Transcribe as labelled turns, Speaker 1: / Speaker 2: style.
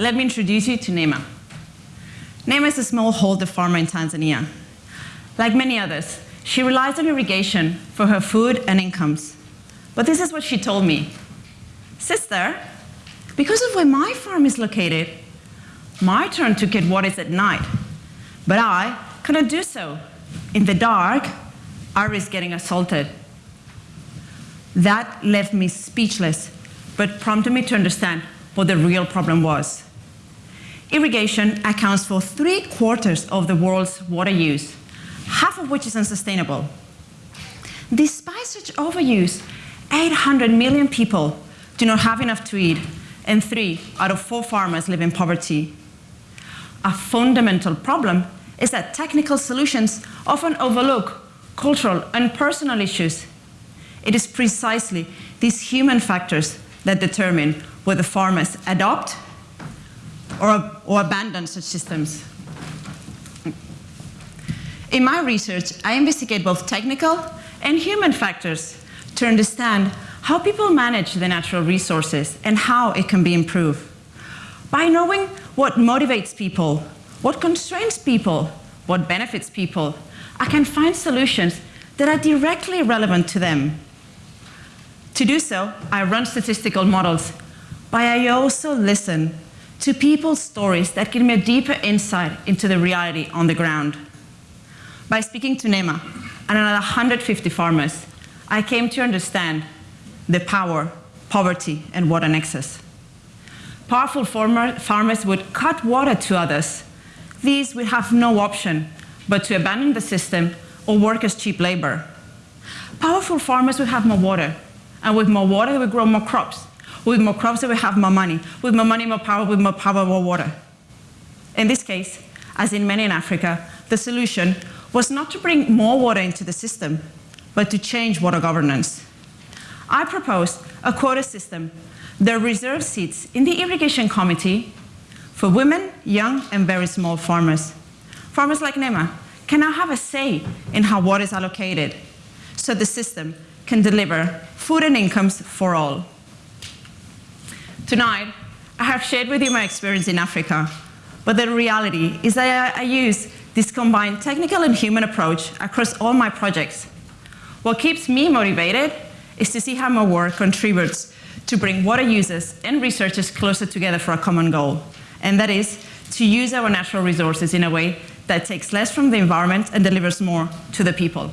Speaker 1: let me introduce you to NEMA. NEMA is a smallholder farmer in Tanzania. Like many others, she relies on irrigation for her food and incomes. But this is what she told me. Sister, because of where my farm is located, my turn to get water is at night, but I cannot do so. In the dark, I risk getting assaulted. That left me speechless, but prompted me to understand what the real problem was. Irrigation accounts for three quarters of the world's water use, half of which is unsustainable. Despite such overuse, 800 million people do not have enough to eat, and three out of four farmers live in poverty. A fundamental problem is that technical solutions often overlook cultural and personal issues. It is precisely these human factors that determine whether farmers adopt or, or abandon such systems. In my research, I investigate both technical and human factors to understand how people manage the natural resources and how it can be improved. By knowing what motivates people, what constrains people, what benefits people, I can find solutions that are directly relevant to them. To do so, I run statistical models, but I also listen to people's stories that give me a deeper insight into the reality on the ground. By speaking to NEMA and another 150 farmers, I came to understand the power, poverty, and water nexus. Powerful farmer, farmers would cut water to others. These would have no option but to abandon the system or work as cheap labor. Powerful farmers would have more water, and with more water, they would grow more crops. With more crops, we have more money. With more money, more power. With more power, more water. In this case, as in many in Africa, the solution was not to bring more water into the system, but to change water governance. I proposed a quota system that reserves seats in the irrigation committee for women, young, and very small farmers. Farmers like Nema can now have a say in how water is allocated, so the system can deliver food and incomes for all. Tonight, I have shared with you my experience in Africa, but the reality is that I, I use this combined technical and human approach across all my projects. What keeps me motivated is to see how my work contributes to bring water users and researchers closer together for a common goal, and that is to use our natural resources in a way that takes less from the environment and delivers more to the people.